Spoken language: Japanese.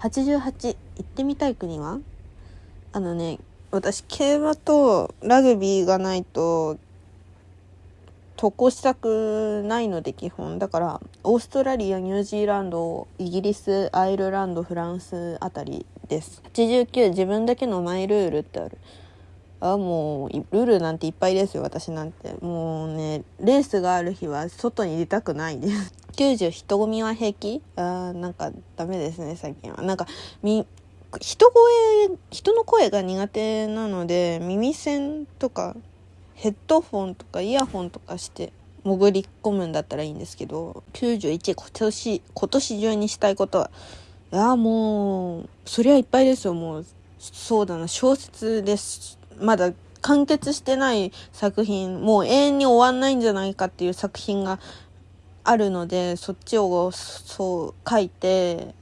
88行ってみたい国は？あのね私競馬とラグビーがないと渡航したくないので基本。だからオーストラリアニュージーランドイギリスアイルランドフランスあたりです。89自分だけのマイルールってある。あもうルールなんていっぱいですよ私なんて。もうねレースがある日は外に出たくないです。90人混みは平気？あーなんかダメですね最近は。なんかみ人声人の声が苦手なので耳栓とかヘッドフォンとかイヤホンとかして潜り込むんだったらいいんですけど91今年今年中にしたいことはいやもうそりゃいっぱいですよ。もうそうだな小説です。まだ完結してない作品もう永遠に終わんないんじゃないかっていう作品があるのでそっちをそう書いて